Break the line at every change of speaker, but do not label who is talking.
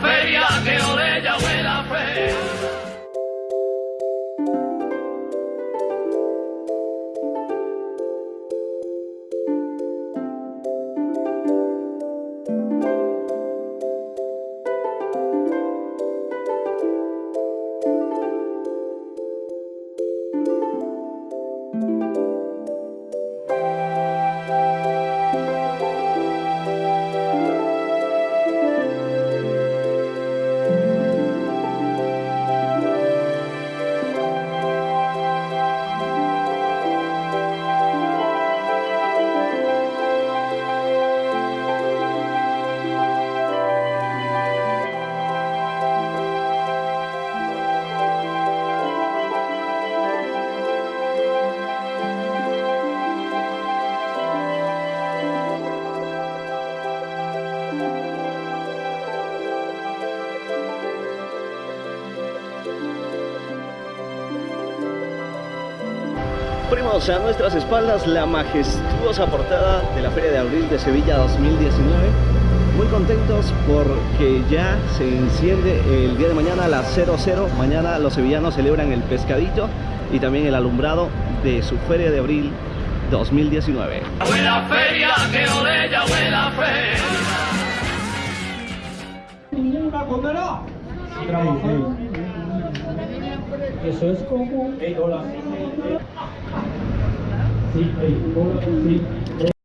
la
Primos, a nuestras espaldas la majestuosa portada de la Feria de Abril de Sevilla 2019. Muy contentos porque ya se enciende el día de mañana a las 00. Mañana los sevillanos celebran el pescadito y también el alumbrado de su Feria de Abril 2019.
Huele a feria, que feria.
condena. Eso es como. Ey, hola sí, sí, sí.